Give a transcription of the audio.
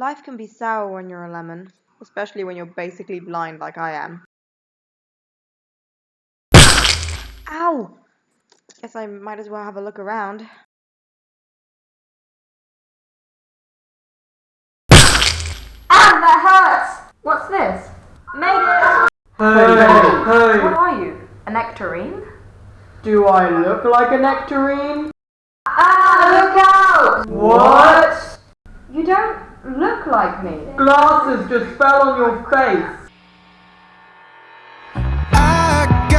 Life can be sour when you're a lemon, especially when you're basically blind like I am. Ow! Guess I might as well have a look around. Ah, that hurts! What's this? Mayday! Hey, What hey, are you? A nectarine? do I look like a nectarine? Ah, look out! What? You don't look like me. Glasses just fell on your face.